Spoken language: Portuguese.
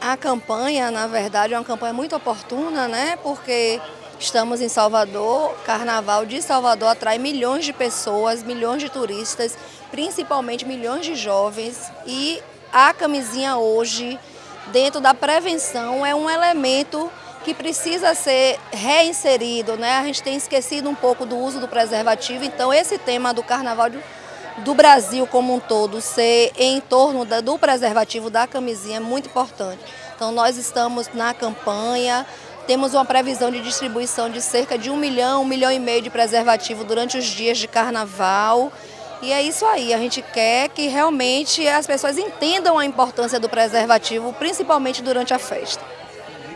A campanha, na verdade, é uma campanha muito oportuna, né? Porque estamos em Salvador, Carnaval de Salvador atrai milhões de pessoas, milhões de turistas, principalmente milhões de jovens e a camisinha hoje, dentro da prevenção, é um elemento que precisa ser reinserido, né? A gente tem esquecido um pouco do uso do preservativo, então esse tema do Carnaval do Brasil como um todo ser em torno do preservativo da camisinha é muito importante. Então nós estamos na campanha, temos uma previsão de distribuição de cerca de um milhão, um milhão e meio de preservativo durante os dias de carnaval. E é isso aí, a gente quer que realmente as pessoas entendam a importância do preservativo, principalmente durante a festa.